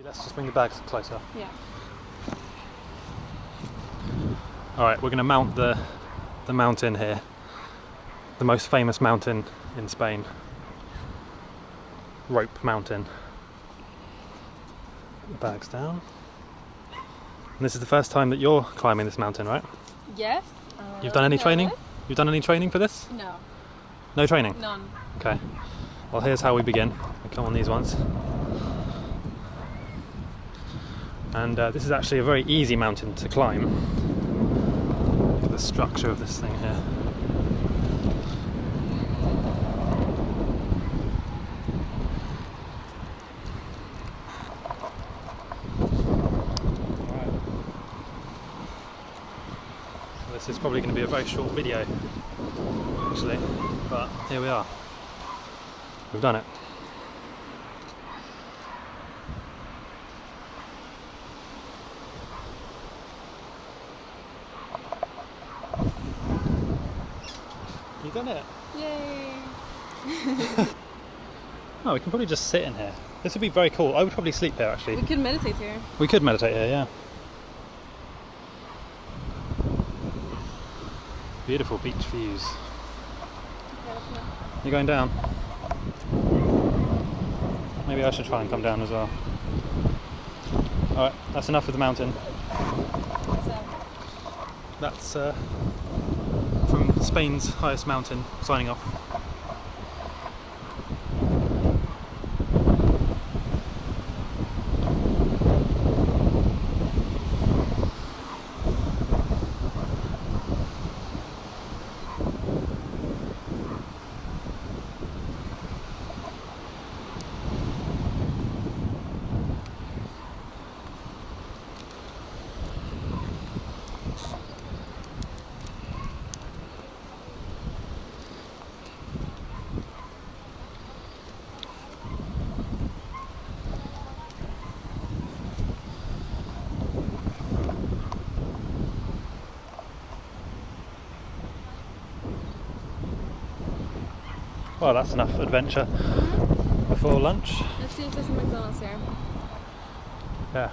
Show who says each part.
Speaker 1: Let's just bring the bags closer.
Speaker 2: Yeah.
Speaker 1: All right, we're going to mount the the mountain here, the most famous mountain in Spain, Rope Mountain. The bags down. And this is the first time that you're climbing this mountain, right?
Speaker 2: Yes. Uh,
Speaker 1: You've done any training? You've done any training for this?
Speaker 2: No,
Speaker 1: No training.
Speaker 2: none.
Speaker 1: Okay. Well, here's how we begin. We come on these ones. And uh, this is actually a very easy mountain to climb. Look at the structure of this thing here. This is probably going to be a very short video, actually, but here we are. We've done it. You've done it.
Speaker 2: Yay!
Speaker 1: oh, we can probably just sit in here. This would be very cool. I would probably sleep here actually.
Speaker 2: We could meditate here.
Speaker 1: We could meditate here, yeah. Beautiful beach views.
Speaker 2: Enough.
Speaker 1: You're going down? Maybe I should try and come down as well. Alright, that's enough of the mountain. That's uh, from Spain's highest mountain, signing off. Well, that's enough adventure before lunch.
Speaker 2: let's see if there's a McDonald's here.
Speaker 1: Yeah,